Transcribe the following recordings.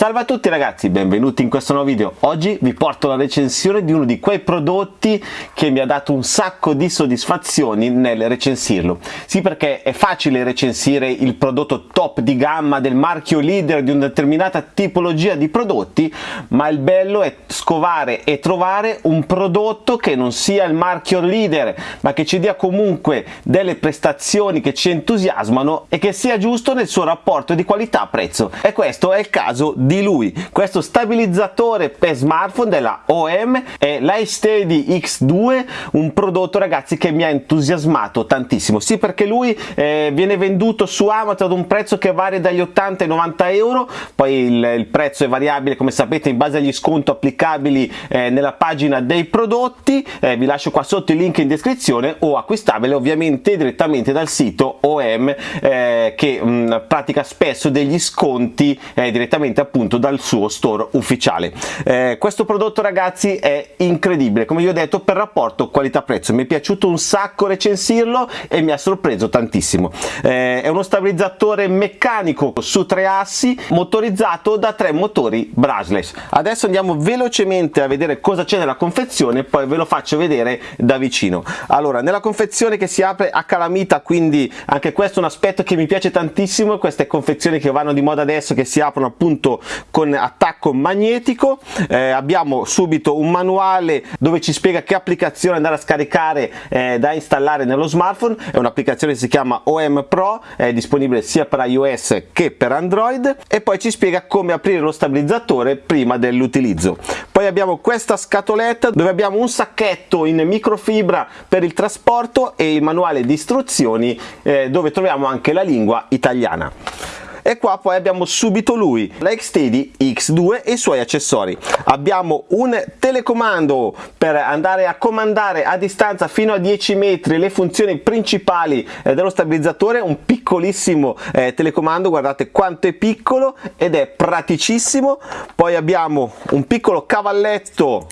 Salve a tutti ragazzi, benvenuti in questo nuovo video. Oggi vi porto la recensione di uno di quei prodotti che mi ha dato un sacco di soddisfazioni nel recensirlo. Sì perché è facile recensire il prodotto top di gamma del marchio leader di una determinata tipologia di prodotti, ma il bello è scovare e trovare un prodotto che non sia il marchio leader, ma che ci dia comunque delle prestazioni che ci entusiasmano e che sia giusto nel suo rapporto di qualità-prezzo. E questo è il caso di di lui. Questo stabilizzatore per smartphone della OM è l'iSteady X2 un prodotto ragazzi che mi ha entusiasmato tantissimo. Sì perché lui eh, viene venduto su Amazon ad un prezzo che varia dagli 80 ai 90 euro. Poi il, il prezzo è variabile come sapete in base agli sconti applicabili eh, nella pagina dei prodotti. Eh, vi lascio qua sotto il link in descrizione o acquistabile ovviamente direttamente dal sito OM eh, che mh, pratica spesso degli sconti eh, direttamente appunto appunto dal suo store ufficiale. Eh, questo prodotto ragazzi è incredibile. Come vi ho detto per rapporto qualità prezzo mi è piaciuto un sacco recensirlo e mi ha sorpreso tantissimo. Eh, è uno stabilizzatore meccanico su tre assi motorizzato da tre motori brushless. Adesso andiamo velocemente a vedere cosa c'è nella confezione poi ve lo faccio vedere da vicino. Allora nella confezione che si apre a calamita quindi anche questo è un aspetto che mi piace tantissimo queste confezioni che vanno di moda adesso che si aprono appunto con attacco magnetico. Eh, abbiamo subito un manuale dove ci spiega che applicazione andare a scaricare eh, da installare nello smartphone. È un'applicazione che si chiama OM Pro è disponibile sia per iOS che per Android. E poi ci spiega come aprire lo stabilizzatore prima dell'utilizzo. Poi abbiamo questa scatoletta dove abbiamo un sacchetto in microfibra per il trasporto e il manuale di istruzioni eh, dove troviamo anche la lingua italiana e qua poi abbiamo subito lui la Xtedi X2 e i suoi accessori. Abbiamo un telecomando per andare a comandare a distanza fino a 10 metri le funzioni principali eh, dello stabilizzatore un piccolissimo eh, telecomando guardate quanto è piccolo ed è praticissimo. Poi abbiamo un piccolo cavalletto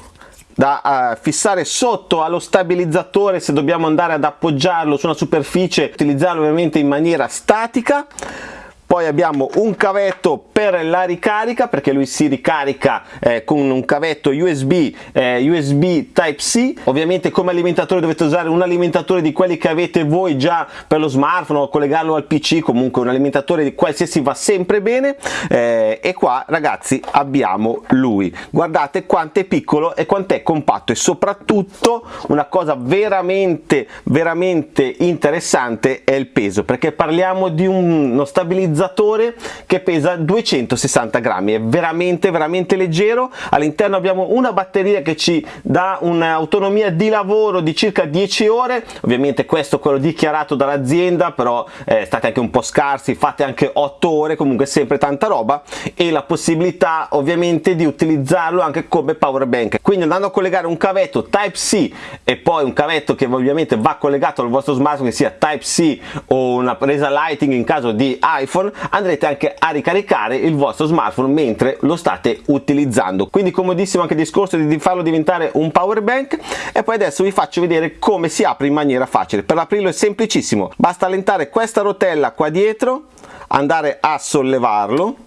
da uh, fissare sotto allo stabilizzatore se dobbiamo andare ad appoggiarlo su una superficie utilizzarlo ovviamente in maniera statica poi abbiamo un cavetto per la ricarica perché lui si ricarica eh, con un cavetto USB eh, USB Type-C ovviamente come alimentatore dovete usare un alimentatore di quelli che avete voi già per lo smartphone o collegarlo al PC comunque un alimentatore di qualsiasi va sempre bene. Eh, e qua ragazzi abbiamo lui. Guardate quanto è piccolo e quanto è compatto e soprattutto una cosa veramente veramente interessante è il peso perché parliamo di uno stabilizzatore stabilizzatore che pesa 260 grammi. È veramente veramente leggero. All'interno abbiamo una batteria che ci dà un'autonomia di lavoro di circa 10 ore. Ovviamente questo è quello dichiarato dall'azienda però eh, state anche un po' scarsi fate anche 8 ore comunque sempre tanta roba. E la possibilità ovviamente di utilizzarlo anche come power bank. Quindi andando a collegare un cavetto type C e poi un cavetto che ovviamente va collegato al vostro smartphone che sia type C o una presa lighting in caso di iPhone smartphone andrete anche a ricaricare il vostro smartphone mentre lo state utilizzando. Quindi comodissimo anche il discorso di farlo diventare un power bank. E poi adesso vi faccio vedere come si apre in maniera facile. Per aprirlo è semplicissimo. Basta allentare questa rotella qua dietro andare a sollevarlo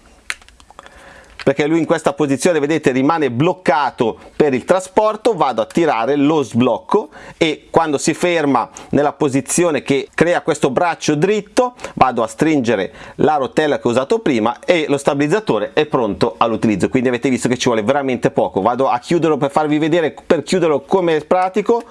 perché lui in questa posizione vedete rimane bloccato per il trasporto vado a tirare lo sblocco e quando si ferma nella posizione che crea questo braccio dritto vado a stringere la rotella che ho usato prima e lo stabilizzatore è pronto all'utilizzo. Quindi avete visto che ci vuole veramente poco. Vado a chiuderlo per farvi vedere per chiuderlo come è pratico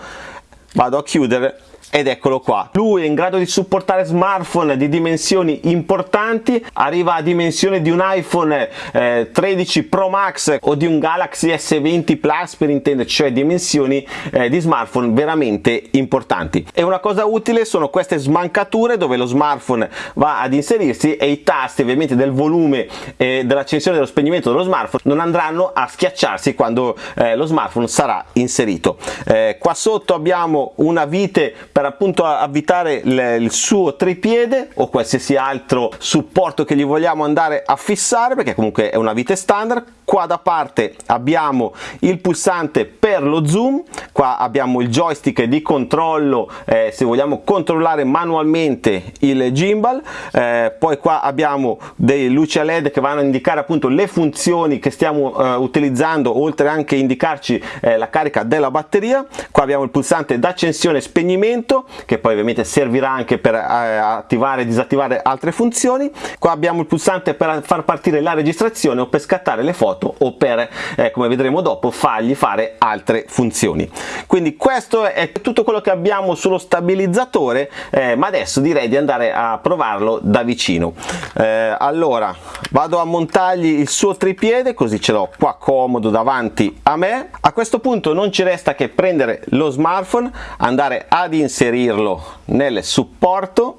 vado a chiudere ed eccolo qua. Lui è in grado di supportare smartphone di dimensioni importanti. Arriva a dimensioni di un iPhone eh, 13 Pro Max o di un Galaxy S20 Plus per intenderci cioè dimensioni eh, di smartphone veramente importanti. E una cosa utile sono queste smancature dove lo smartphone va ad inserirsi e i tasti ovviamente del volume e dell'accensione dello spegnimento dello smartphone non andranno a schiacciarsi quando eh, lo smartphone sarà inserito. Eh, qua sotto abbiamo una vite per per appunto avvitare il, suo tripiede o qualsiasi altro supporto che gli vogliamo andare a fissare perché comunque è una vite standard. Qua da parte abbiamo il pulsante per lo zoom qua abbiamo il joystick di controllo eh, se vogliamo controllare manualmente il gimbal eh, poi qua abbiamo dei luci a led che vanno a indicare appunto le funzioni che stiamo eh, utilizzando oltre anche indicarci eh, la carica della batteria. Qua abbiamo il pulsante d'accensione e spegnimento che poi ovviamente servirà anche per eh, attivare e disattivare altre funzioni. Qua abbiamo il pulsante per far partire la registrazione o per scattare le foto o per eh, come vedremo dopo fargli fare altre funzioni. Quindi questo è tutto quello che abbiamo sullo stabilizzatore eh, ma adesso direi di andare a provarlo da vicino. Eh, allora vado a montargli il suo tripiede così ce l'ho qua comodo davanti a me. A questo punto non ci resta che prendere lo smartphone andare ad inserirlo nel supporto.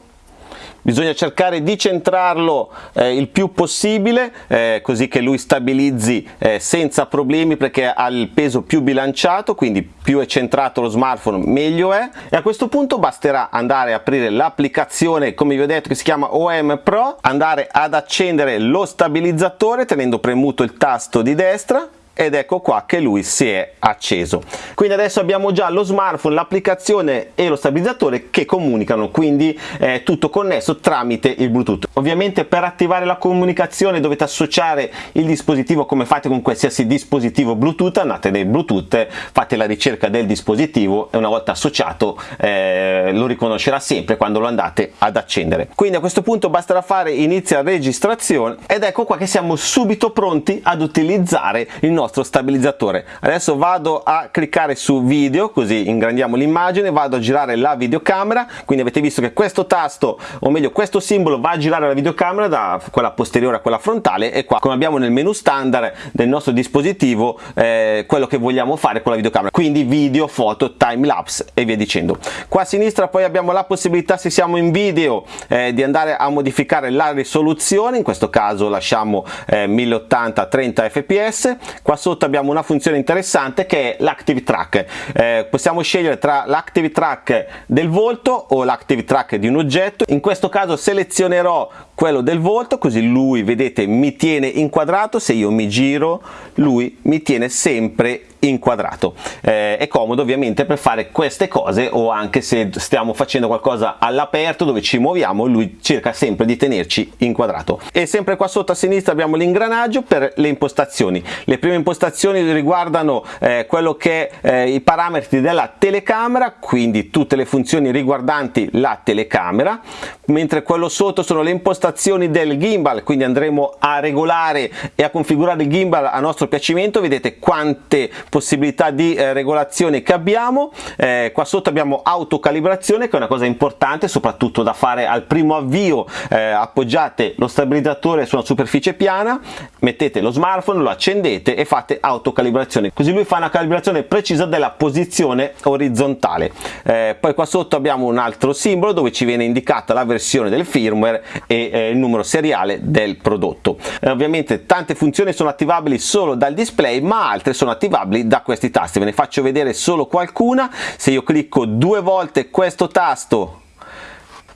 Bisogna cercare di centrarlo eh, il più possibile eh, così che lui stabilizzi eh, senza problemi perché ha il peso più bilanciato quindi più è centrato lo smartphone meglio è. E a questo punto basterà andare a aprire l'applicazione come vi ho detto che si chiama OM Pro andare ad accendere lo stabilizzatore tenendo premuto il tasto di destra ed ecco qua che lui si è acceso. Quindi adesso abbiamo già lo smartphone l'applicazione e lo stabilizzatore che comunicano. Quindi è tutto connesso tramite il bluetooth. Ovviamente per attivare la comunicazione dovete associare il dispositivo come fate con qualsiasi dispositivo bluetooth. Andate nel bluetooth fate la ricerca del dispositivo e una volta associato eh, lo riconoscerà sempre quando lo andate ad accendere. Quindi a questo punto basterà fare inizia registrazione ed ecco qua che siamo subito pronti ad utilizzare il nostro nostro stabilizzatore. Adesso vado a cliccare su video così ingrandiamo l'immagine vado a girare la videocamera. Quindi avete visto che questo tasto o meglio questo simbolo va a girare la videocamera da quella posteriore a quella frontale e qua come abbiamo nel menu standard del nostro dispositivo eh, quello che vogliamo fare con la videocamera. Quindi video foto time lapse e via dicendo. Qua a sinistra poi abbiamo la possibilità se siamo in video eh, di andare a modificare la risoluzione. In questo caso lasciamo eh, 1080 30 fps qua qua sotto abbiamo una funzione interessante che è l'active track. Eh, possiamo scegliere tra l'active track del volto o l'active track di un oggetto. In questo caso selezionerò quello del volto così lui vedete mi tiene inquadrato se io mi giro lui mi tiene sempre inquadrato. Eh, è comodo ovviamente per fare queste cose o anche se stiamo facendo qualcosa all'aperto dove ci muoviamo lui cerca sempre di tenerci inquadrato. E sempre qua sotto a sinistra abbiamo l'ingranaggio per le impostazioni. Le prime impostazioni riguardano eh, quello che eh, i parametri della telecamera quindi tutte le funzioni riguardanti la telecamera mentre quello sotto sono le impostazioni del gimbal quindi andremo a regolare e a configurare il gimbal a nostro piacimento. Vedete quante possibilità di eh, regolazione che abbiamo. Eh, qua sotto abbiamo autocalibrazione che è una cosa importante soprattutto da fare al primo avvio. Eh, appoggiate lo stabilizzatore su una superficie piana mettete lo smartphone lo accendete e fate autocalibrazione. Così lui fa una calibrazione precisa della posizione orizzontale. Eh, poi qua sotto abbiamo un altro simbolo dove ci viene indicata la versione del firmware e eh, il numero seriale del prodotto. Eh, ovviamente tante funzioni sono attivabili solo dal display ma altre sono attivabili da questi tasti. Ve ne faccio vedere solo qualcuna. Se io clicco due volte questo tasto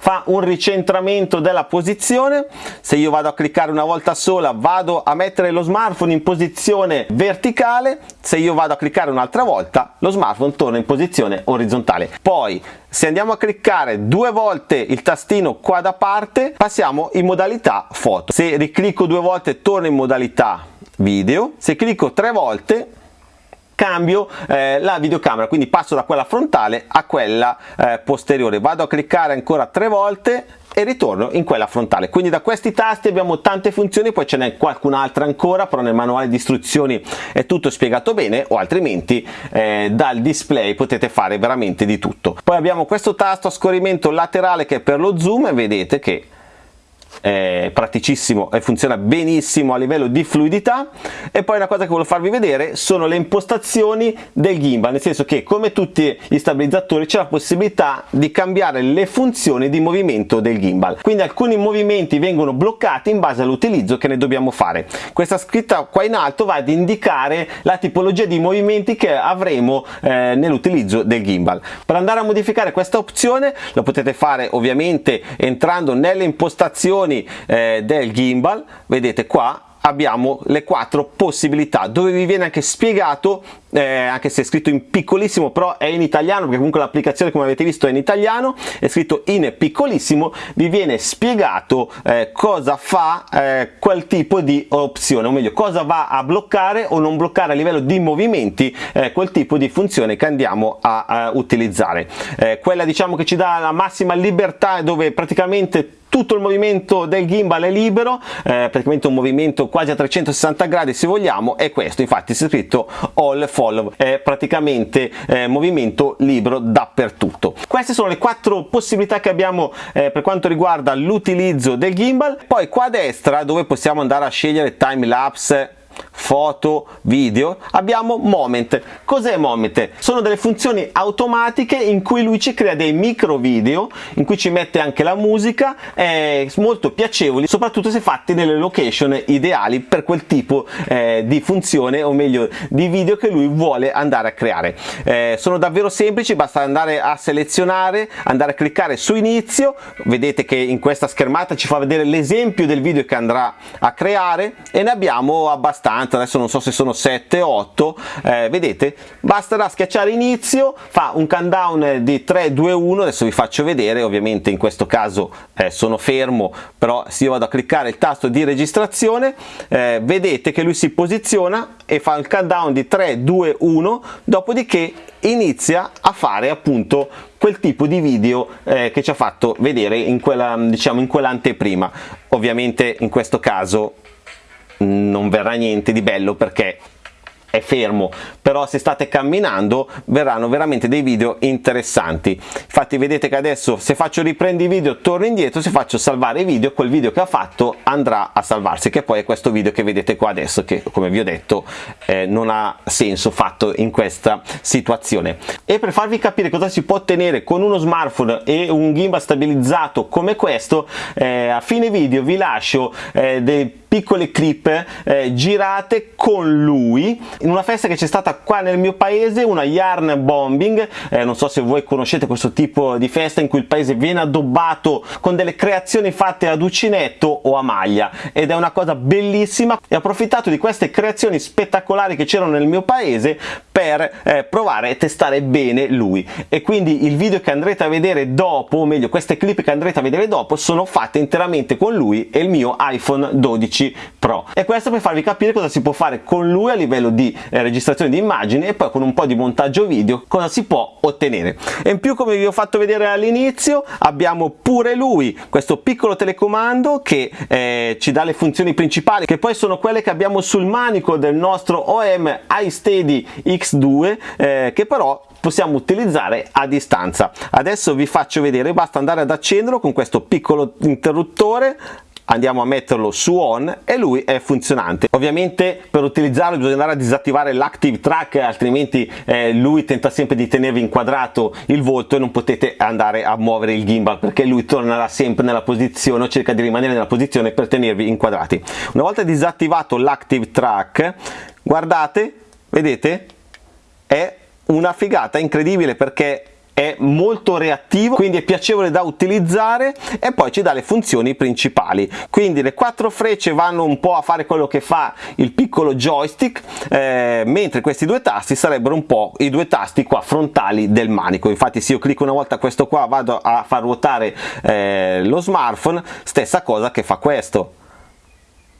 fa un ricentramento della posizione. Se io vado a cliccare una volta sola vado a mettere lo smartphone in posizione verticale. Se io vado a cliccare un'altra volta lo smartphone torna in posizione orizzontale. Poi se andiamo a cliccare due volte il tastino qua da parte passiamo in modalità foto. Se riclicco due volte torno in modalità video. Se clicco tre volte cambio eh, la videocamera quindi passo da quella frontale a quella eh, posteriore. Vado a cliccare ancora tre volte e ritorno in quella frontale. Quindi da questi tasti abbiamo tante funzioni poi ce n'è qualcun'altra ancora però nel manuale di istruzioni è tutto spiegato bene o altrimenti eh, dal display potete fare veramente di tutto. Poi abbiamo questo tasto a scorrimento laterale che è per lo zoom e vedete che è praticissimo e funziona benissimo a livello di fluidità. E poi una cosa che voglio farvi vedere sono le impostazioni del gimbal nel senso che come tutti gli stabilizzatori c'è la possibilità di cambiare le funzioni di movimento del gimbal. Quindi alcuni movimenti vengono bloccati in base all'utilizzo che ne dobbiamo fare. Questa scritta qua in alto va ad indicare la tipologia di movimenti che avremo eh, nell'utilizzo del gimbal. Per andare a modificare questa opzione lo potete fare ovviamente entrando nelle impostazioni eh, del gimbal. Vedete qua abbiamo le quattro possibilità dove vi viene anche spiegato eh, anche se è scritto in piccolissimo però è in italiano perché comunque l'applicazione come avete visto è in italiano è scritto in piccolissimo vi viene spiegato eh, cosa fa eh, quel tipo di opzione o meglio cosa va a bloccare o non bloccare a livello di movimenti eh, quel tipo di funzione che andiamo a, a utilizzare. Eh, quella diciamo che ci dà la massima libertà dove praticamente tutto il movimento del gimbal è libero eh, praticamente un movimento quasi a 360 gradi se vogliamo è questo. Infatti c'è scritto all follow è praticamente eh, movimento libero dappertutto. Queste sono le quattro possibilità che abbiamo eh, per quanto riguarda l'utilizzo del gimbal. Poi qua a destra dove possiamo andare a scegliere time lapse foto, video, abbiamo Moment. Cos'è Moment? Sono delle funzioni automatiche in cui lui ci crea dei micro video, in cui ci mette anche la musica, eh, molto piacevoli, soprattutto se fatti nelle location ideali per quel tipo eh, di funzione, o meglio di video che lui vuole andare a creare. Eh, sono davvero semplici, basta andare a selezionare, andare a cliccare su inizio, vedete che in questa schermata ci fa vedere l'esempio del video che andrà a creare e ne abbiamo abbastanza abbastanza adesso non so se sono 7 o 8 eh, vedete basterà schiacciare inizio fa un countdown di 3 2 1 adesso vi faccio vedere ovviamente in questo caso eh, sono fermo però se io vado a cliccare il tasto di registrazione eh, vedete che lui si posiziona e fa il countdown di 3 2 1 dopodiché inizia a fare appunto quel tipo di video eh, che ci ha fatto vedere in quella diciamo in quell'anteprima. Ovviamente in questo caso non verrà niente di bello perché è fermo però se state camminando verranno veramente dei video interessanti. Infatti vedete che adesso se faccio riprendi video torno indietro se faccio salvare video quel video che ha fatto andrà a salvarsi che poi è questo video che vedete qua adesso che come vi ho detto eh, non ha senso fatto in questa situazione. E per farvi capire cosa si può ottenere con uno smartphone e un gimbal stabilizzato come questo eh, a fine video vi lascio eh, dei piccole clip eh, girate con lui in una festa che c'è stata qua nel mio paese una yarn bombing. Eh, non so se voi conoscete questo tipo di festa in cui il paese viene addobbato con delle creazioni fatte ad uncinetto o a maglia ed è una cosa bellissima. E ho approfittato di queste creazioni spettacolari che c'erano nel mio paese per eh, provare e testare bene lui. E quindi il video che andrete a vedere dopo o meglio queste clip che andrete a vedere dopo sono fatte interamente con lui e il mio iPhone 12 Pro. E questo per farvi capire cosa si può fare con lui a livello di eh, registrazione di immagini e poi con un po' di montaggio video cosa si può ottenere. E in più come vi ho fatto vedere all'inizio abbiamo pure lui questo piccolo telecomando che eh, ci dà le funzioni principali che poi sono quelle che abbiamo sul manico del nostro OM iSteady X2 eh, che però possiamo utilizzare a distanza. Adesso vi faccio vedere basta andare ad accenderlo con questo piccolo interruttore andiamo a metterlo su on e lui è funzionante. Ovviamente per utilizzarlo bisogna andare a disattivare l'active track altrimenti eh, lui tenta sempre di tenervi inquadrato il volto e non potete andare a muovere il gimbal perché lui tornerà sempre nella posizione o cerca di rimanere nella posizione per tenervi inquadrati. Una volta disattivato l'active track guardate vedete è una figata incredibile perché è molto reattivo quindi è piacevole da utilizzare e poi ci dà le funzioni principali. Quindi le quattro frecce vanno un po' a fare quello che fa il piccolo joystick eh, mentre questi due tasti sarebbero un po' i due tasti qua frontali del manico. Infatti se io clicco una volta questo qua vado a far ruotare eh, lo smartphone stessa cosa che fa questo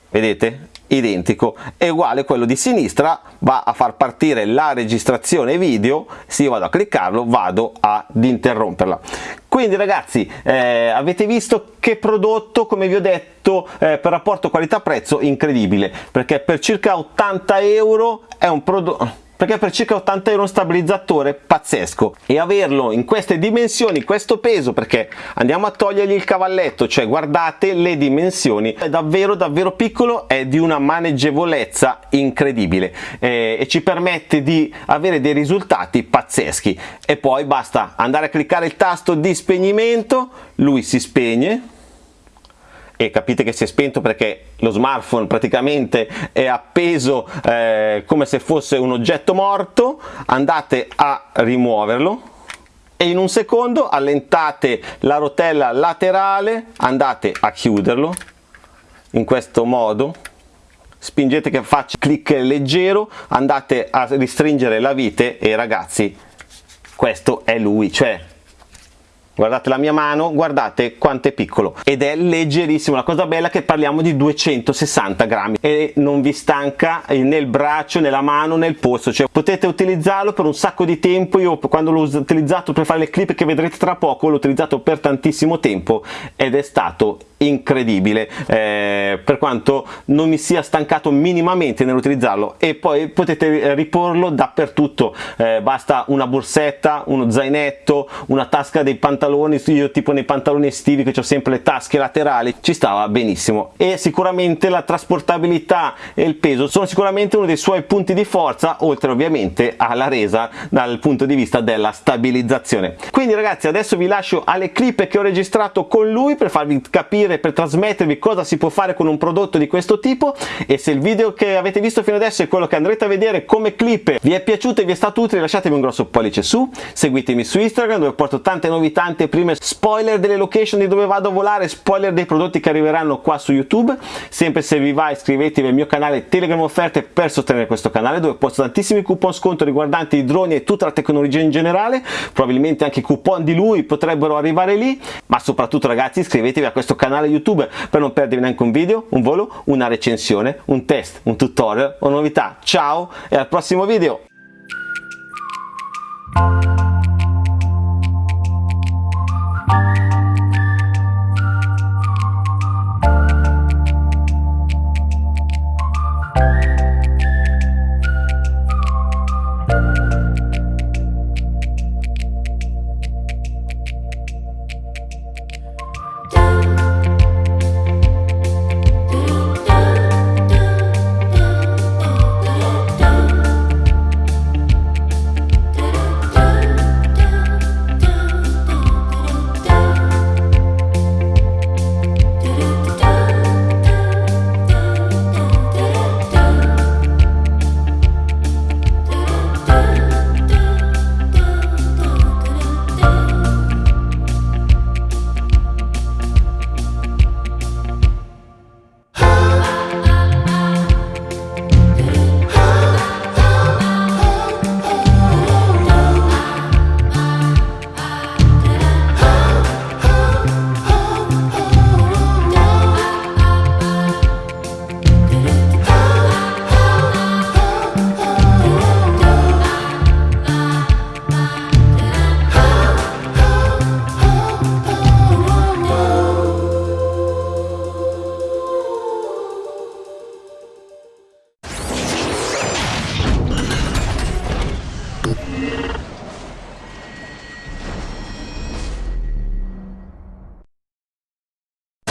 vedete? Identico. È uguale quello di sinistra va a far partire la registrazione video se io vado a cliccarlo vado ad interromperla. Quindi ragazzi eh, avete visto che prodotto come vi ho detto eh, per rapporto qualità prezzo incredibile perché per circa 80 euro è un prodotto perché per circa 80 euro un stabilizzatore pazzesco. E averlo in queste dimensioni questo peso perché andiamo a togliergli il cavalletto cioè guardate le dimensioni è davvero davvero piccolo è di una maneggevolezza incredibile eh, e ci permette di avere dei risultati pazzeschi. E poi basta andare a cliccare il tasto di spegnimento lui si spegne e capite che si è spento perché lo smartphone praticamente è appeso eh, come se fosse un oggetto morto. Andate a rimuoverlo e in un secondo allentate la rotella laterale andate a chiuderlo. In questo modo spingete che faccia clic leggero andate a ristringere la vite e ragazzi questo è lui cioè guardate la mia mano guardate quanto è piccolo. Ed è leggerissimo. La cosa bella è che parliamo di 260 grammi. E non vi stanca nel braccio nella mano nel polso. Cioè potete utilizzarlo per un sacco di tempo. Io quando l'ho utilizzato per fare le clip che vedrete tra poco l'ho utilizzato per tantissimo tempo. Ed è stato incredibile eh, per quanto non mi sia stancato minimamente nell'utilizzarlo e poi potete riporlo dappertutto. Eh, basta una borsetta uno zainetto una tasca dei pantaloni io tipo nei pantaloni estivi che ho sempre le tasche laterali ci stava benissimo. E sicuramente la trasportabilità e il peso sono sicuramente uno dei suoi punti di forza oltre ovviamente alla resa dal punto di vista della stabilizzazione. Quindi ragazzi adesso vi lascio alle clip che ho registrato con lui per farvi capire capire, per trasmettervi cosa si può fare con un prodotto di questo tipo. E se il video che avete visto fino adesso è quello che andrete a vedere come clip vi è piaciuto e vi è stato utile lasciatemi un grosso pollice su, seguitemi su Instagram dove porto tante novità, tante prime spoiler delle location di dove vado a volare, spoiler dei prodotti che arriveranno qua su YouTube, sempre se vi va iscrivetevi al mio canale Telegram Offerte per sostenere questo canale dove posto tantissimi coupon sconto riguardanti i droni e tutta la tecnologia in generale, probabilmente anche i coupon di lui potrebbero arrivare lì, ma soprattutto ragazzi iscrivetevi a questo canale canale YouTube per non perdervi neanche un video, un volo, una recensione, un test, un tutorial o novità. Ciao e al prossimo video!